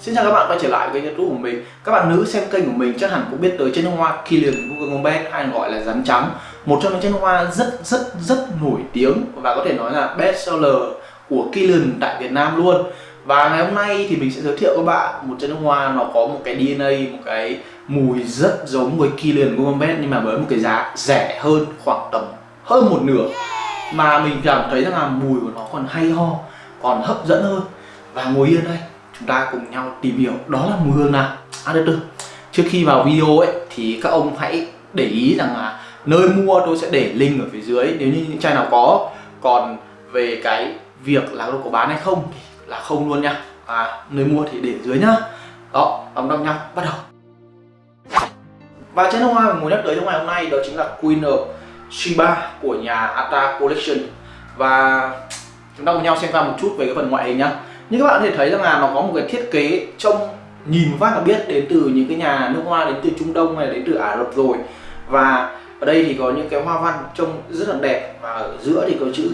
Xin chào các bạn quay trở lại với youtube của mình. Các bạn nữ xem kênh của mình chắc hẳn cũng biết tới chân hoa Killian Google Gombet hay gọi là rắn trắng. Một trong những chân hoa rất rất rất nổi tiếng và có thể nói là best seller của Killian tại Việt Nam luôn. Và ngày hôm nay thì mình sẽ giới thiệu các bạn một chân hoa nó có một cái DNA, một cái mùi rất giống với Killian Google Gombet nhưng mà với một cái giá rẻ hơn khoảng tầm hơn một nửa. Mà mình cảm thấy rằng là mùi của nó còn hay ho, còn hấp dẫn hơn. Và ngồi yên đây chúng ta cùng nhau tìm hiểu. Đó là mùi hương nào? À được từ. Trước khi vào video ấy thì các ông hãy để ý rằng là nơi mua tôi sẽ để link ở phía dưới. Nếu như những chai nào có còn về cái việc là có bán hay không thì là không luôn nha. À, nơi mua thì để dưới nhá. Đó đóng đong nhau bắt đầu. Và chai nước hoa mình muốn nhắc tới trong ngày hôm nay đó chính là Queen of Shiba của nhà Ata Collection. Và chúng ta cùng nhau xem qua một chút về cái phần ngoại hình nhá như các bạn có thể thấy rằng là nó có một cái thiết kế trông nhìn phát là biết đến từ những cái nhà nước hoa đến từ Trung Đông hay đến từ Ả Rập rồi. Và ở đây thì có những cái hoa văn trông rất là đẹp và ở giữa thì có chữ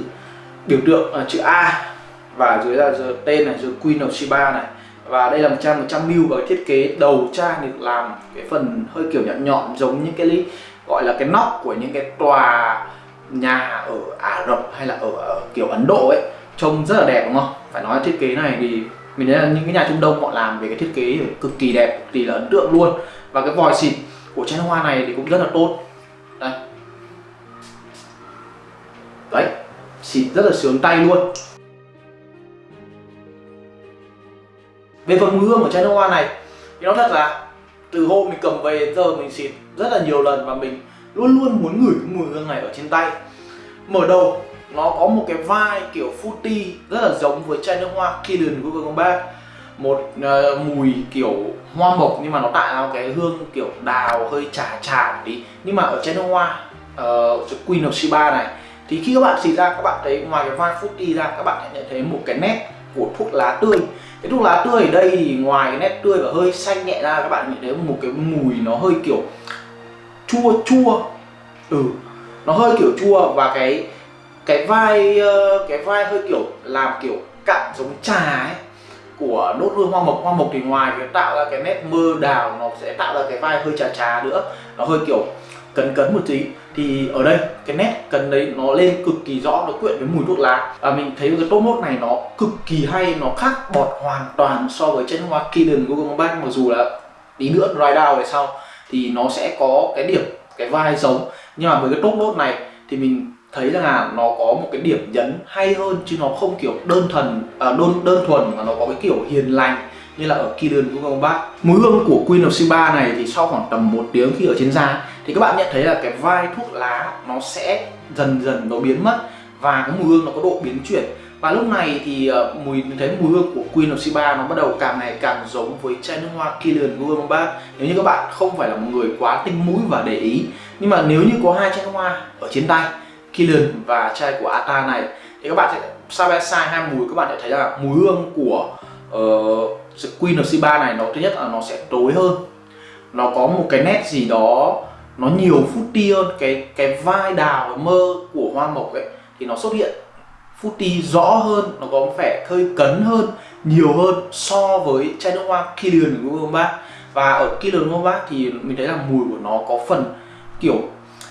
biểu tượng là chữ A và dưới là tên này dưới Queen of Sheba này. Và đây là một trang 100 mil và thiết kế đầu trang được làm cái phần hơi kiểu nhọn nhọn giống những cái gọi là cái nóc của những cái tòa nhà ở Ả Rập hay là ở, ở kiểu Ấn Độ ấy trông rất là đẹp, đúng không? Phải nói thiết kế này thì mình thấy là những cái nhà trung đông họ làm về cái thiết kế cực kỳ đẹp, cực kỳ là ấn tượng luôn. Và cái vòi xịt của chai hoa này thì cũng rất là tốt. Đây. Đấy, xịt rất là sướng tay luôn. Về phần mùi hương của chai nước hoa này thì nó thật là từ hôm mình cầm về đến giờ mình xịt rất là nhiều lần và mình luôn luôn muốn ngửi cái mùi hương này ở trên tay. Mở đầu nó có một cái vai kiểu fruity rất là giống với chai nước hoa Kilian Google Combat. Một uh, mùi kiểu hoa mộc nhưng mà nó tạo ra cái hương kiểu đào hơi trà trà tí. Nhưng mà ở chai nước hoa uh, Queen of Shiba này thì khi các bạn xịt ra các bạn thấy ngoài cái vai fruity ra các bạn nhận thấy một cái nét của thuốc lá tươi. Cái thuốc lá tươi ở đây thì ngoài cái nét tươi và hơi xanh nhẹ ra các bạn nhận thấy một cái mùi nó hơi kiểu chua chua. Ừ nó hơi kiểu chua và cái cái vai ờ, cái vai hơi kiểu làm kiểu cặn giống trà ấy, của nốt ruồi hoa mộc. Hoa mộc thì ngoài cái tạo ra cái nét mơ đào, nó sẽ tạo ra cái vai hơi trà trà nữa, nó hơi kiểu cấn cấn một tí. Thì ở đây, cái nét cấn đấy nó lên cực kỳ rõ, nó quyện với mùi thuốc lá. Và mình thấy cái top mốt này nó cực kỳ hay, nó khác bọt hoàn toàn so với chân hoa Kiden Google Bank mặc dù là tí nữa dry down về sau, thì nó sẽ có cái điểm, cái vai giống. Nhưng mà với cái top nốt này thì mình thấy rằng là nó có một cái điểm nhấn hay hơn chứ nó không kiểu đơn thuần à, đơn đơn thuần mà nó có cái kiểu hiền lành như là ở Kirin của các bác. Mùi hương của Queen of Sheba này thì sau khoảng tầm một tiếng khi ở trên da thì các bạn nhận thấy là cái vai thuốc lá nó sẽ dần dần nó biến mất và cái mùi hương nó có độ biến chuyển. Và lúc này thì uh, mùi thấy mùi hương của Queen of Sheba nó bắt đầu càng ngày càng giống với chai nước hoa Kilian Gourmet nếu như các bạn không phải là một người quá tinh mũi và để ý nhưng mà nếu như có hai chai nước hoa ở trên tay Killian và chai của Ata này. Thì các bạn sẽ side by hai mùi? Các bạn sẽ thấy là mùi hương của uh, Queen of Siba này nó thứ nhất là nó sẽ tối hơn. Nó có một cái nét gì đó nó nhiều fruity hơn. Cái cái vai đào mơ của hoa mộc ấy thì nó xuất hiện fruity rõ hơn nó có vẻ hơi cấn hơn nhiều hơn so với chai nước hoa Killian của Gombat và ở Killian Google Bác thì mình thấy là mùi của nó có phần kiểu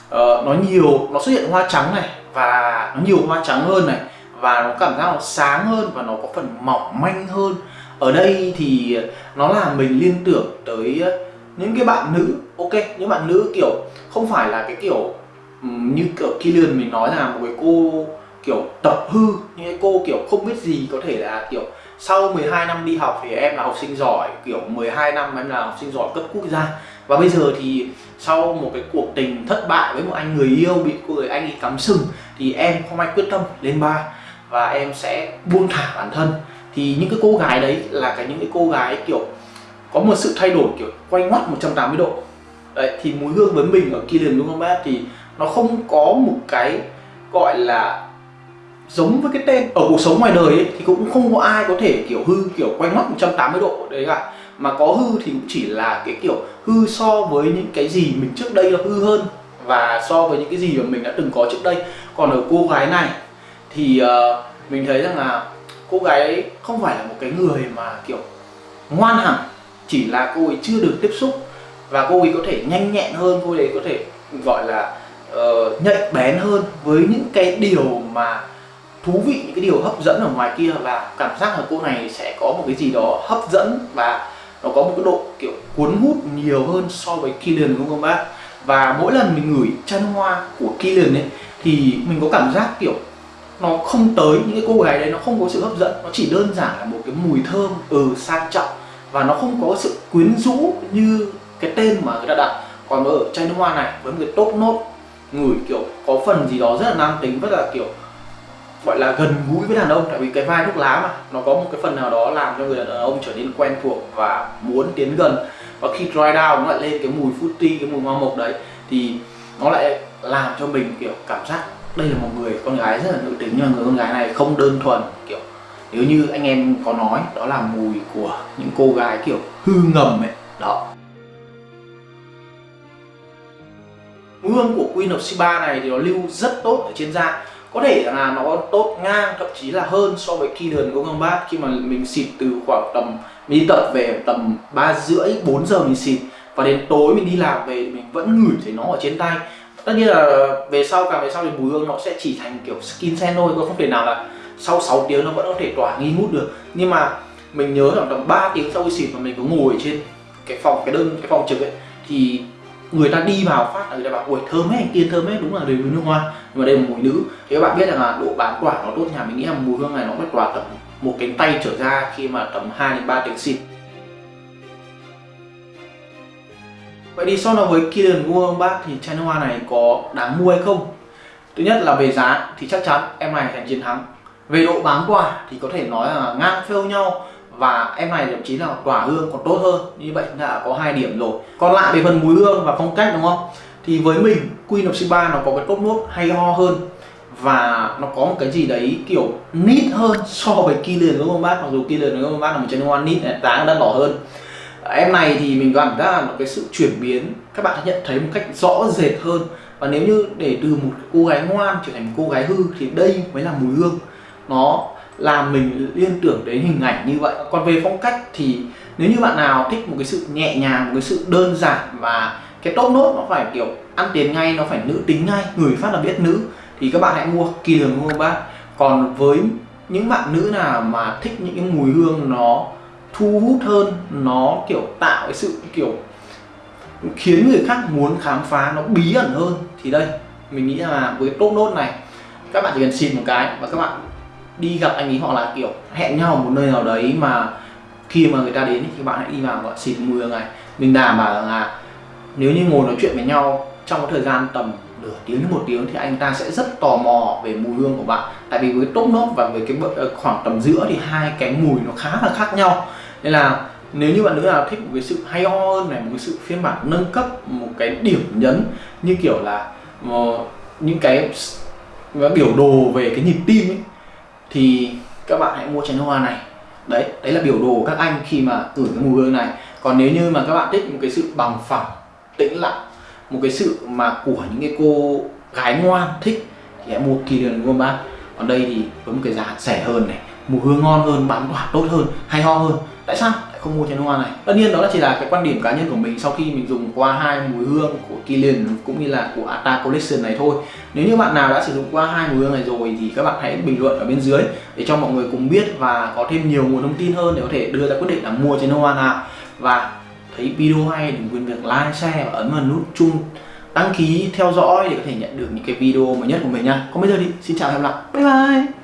uh, nó nhiều nó xuất hiện hoa trắng này và nó nhiều hoa trắng hơn này và nó cảm giác nó sáng hơn và nó có phần mỏng manh hơn. Ở đây thì nó làm mình liên tưởng tới ờ, những cái bạn nữ ok? Những bạn nữ kiểu không phải là cái kiểu như kiểu Killian mình nói là một cái cô kiểu tập hư những cái cô kiểu không biết gì có thể là kiểu sau 12 năm đi học thì em là học sinh giỏi kiểu 12 năm em là học sinh giỏi cấp quốc gia và bây giờ thì sau một cái cuộc tình thất bại với một anh người yêu bị cô người anh ấy cắm sừng thì em không ai quyết tâm lên ba và em sẽ buông thả bản thân. Thì những cái cô gái đấy là cái những cái cô gái kiểu có một sự thay đổi kiểu quay ngoắt 180 độ. Đấy thì mùi hương với mình ở Kilian đúng không bác? Thì nó không có một cái gọi là giống với cái tên ở cuộc sống ngoài đời ấy, thì cũng không có ai có thể kiểu hư kiểu quay ngoắt 180 độ đấy cả mà có hư thì cũng chỉ là cái kiểu hư so với những cái gì mình trước đây là hư hơn và so với những cái gì mà mình đã từng có trước đây. Còn ở cô gái này thì uh, mình thấy rằng là cô gái ấy không phải là một cái người mà kiểu ngoan hẳn chỉ là cô ấy chưa được tiếp xúc và cô ấy có thể nhanh nhẹn hơn cô ấy có thể gọi là uh, nhạy bén hơn với những cái điều mà thú vị những cái điều hấp dẫn ở ngoài kia. Và cảm giác là cô này sẽ có một cái gì đó hấp dẫn và nó có một cái độ, kiểu, cuốn hút nhiều hơn so với Killian, đúng không bác? Và mỗi lần mình ngửi chân hoa của Killian ấy, thì mình có cảm giác, kiểu, nó không tới những cái cô gái đấy, nó không có sự hấp dẫn. Nó chỉ đơn giản là một cái mùi thơm ừ sang trọng. Và nó không có sự quyến rũ như cái tên mà người ta đặt. Còn ở chai nước hoa này, với một cái tốt nốt, ngửi, kiểu, có phần gì đó rất là nam tính, rất là, kiểu gọi là gần gũi với đàn ông, tại vì cái vai thuốc lá mà, nó có một cái phần nào đó làm cho người đàn ông trở nên quen thuộc và muốn tiến gần. Và khi dry down, nó lại lên cái mùi fruity, cái mùi hoa mộc đấy, thì nó lại làm cho mình, kiểu, cảm giác đây là một người con gái rất là nữ tính, nhưng mà người con gái này không đơn thuần, kiểu, nếu như anh em có nói, đó là mùi của những cô gái, kiểu, hư ngầm ấy. Đó. Mùi hương của Queen of Sheba này thì nó lưu rất tốt ở trên da có thể là nó tốt ngang, thậm chí là hơn so với Killian Gong Bát khi mà mình xịt từ khoảng tầm, mình đi tập về tầm ba rưỡi 4 giờ mình xịt. Và đến tối mình đi làm về mình vẫn ngửi thấy nó ở trên tay. Tất nhiên là về sau, càng về sau thì mùi hương nó sẽ chỉ thành kiểu skin sen thôi, có không thể nào là sau 6 tiếng nó vẫn có thể tỏa nghi ngút được. Nhưng mà mình nhớ khoảng tầm 3 tiếng sau khi xịt mà mình có ngồi trên cái phòng, cái đơn, cái phòng trực ấy, thì người ta đi vào phát là người ta bảo ui thơm hết anh thơm hết đúng là đều nước hoa. Nhưng mà đây là mùi nữ. Thì các bạn biết rằng là độ bán quả nó tốt nhà mình nghĩ là mùi hương này nó mất quả tầm một cánh tay trở ra khi mà tầm 2 đến 3 tiếng xịt. Vậy thì so với Killian bác, thì chai nước hoa này có đáng mua hay không? Thứ nhất là về giá thì chắc chắn em này giành chiến thắng. Về độ bán quả thì có thể nói là ngang phêu nhau và em này thậm chí là tỏa hương còn tốt hơn. Như vậy đã có hai điểm rồi. Còn lại về phần mùi hương và phong cách đúng không? Thì với mình, Queen of Sheba nó có cái tốt nốt hay ho hơn. Và nó có một cái gì đấy kiểu nít hơn so với Killian đúng không bác mặc dù Killian đúng không bác là một chai hoa nít này, giá đắt đỏ hơn. Em này thì mình cảm giác là một cái sự chuyển biến. Các bạn sẽ nhận thấy một cách rõ rệt hơn. Và nếu như để từ một cô gái ngoan trở thành một cô gái hư thì đây mới là mùi hương. Nó làm mình liên tưởng đến hình ảnh như vậy. Còn về phong cách thì nếu như bạn nào thích một cái sự nhẹ nhàng, một cái sự đơn giản và cái top nốt nó phải kiểu ăn tiền ngay, nó phải nữ tính ngay, người phát là biết nữ, thì các bạn hãy mua kỳ đường mua bác còn với những bạn nữ nào mà thích những cái mùi hương nó thu hút hơn, nó kiểu tạo cái sự kiểu khiến người khác muốn khám phá, nó bí ẩn hơn, thì đây, mình nghĩ là với top nốt này, các bạn chỉ cần xịt một cái và các bạn đi gặp anh ấy họ là, kiểu, hẹn nhau một nơi nào đấy mà khi mà người ta đến thì bạn hãy đi vào và xịt mùi này mình đảm bảo là nếu như ngồi nói chuyện với nhau trong cái thời gian tầm nửa tiếng đến một tiếng thì anh ta sẽ rất tò mò về mùi hương của bạn. Tại vì với top nốt và với cái ờ, khoảng tầm giữa thì hai cái mùi nó khá là khác nhau. Nên là nếu như bạn nữ nào thích một cái sự hay ho hơn này, một cái sự phiên bản nâng cấp, một cái điểm nhấn như kiểu là ờ, những cái biểu đồ về cái nhịp tim ấy thì các bạn hãy mua chai nước hoa này. Đấy đấy là biểu đồ các anh khi mà gửi cái mùi hương này. Còn nếu như mà các bạn thích một cái sự bằng phẳng, tĩnh lặng, một cái sự mà của những cái cô gái ngoan thích, thì hãy mua Kilian Goldbach còn đây thì với một cái giá rẻ hơn này, mùi hương ngon hơn bán quả tốt hơn, hay ho hơn. Tại sao? Không mua chén hoa này. Tất nhiên đó là chỉ là cái quan điểm cá nhân của mình sau khi mình dùng qua hai mùi hương của Kilian cũng như là của Ata Collection này thôi. Nếu như bạn nào đã sử dụng qua hai mùi hương này rồi thì các bạn hãy bình luận ở bên dưới để cho mọi người cùng biết và có thêm nhiều nguồn thông tin hơn để có thể đưa ra quyết định là mua chén hoa nào. Và thấy video hay đừng quên việc like, share và ấn vào nút chuông đăng ký theo dõi để có thể nhận được những cái video mới nhất của mình nha. Còn bây giờ thì xin chào và hẹn gặp lại. Bye bye.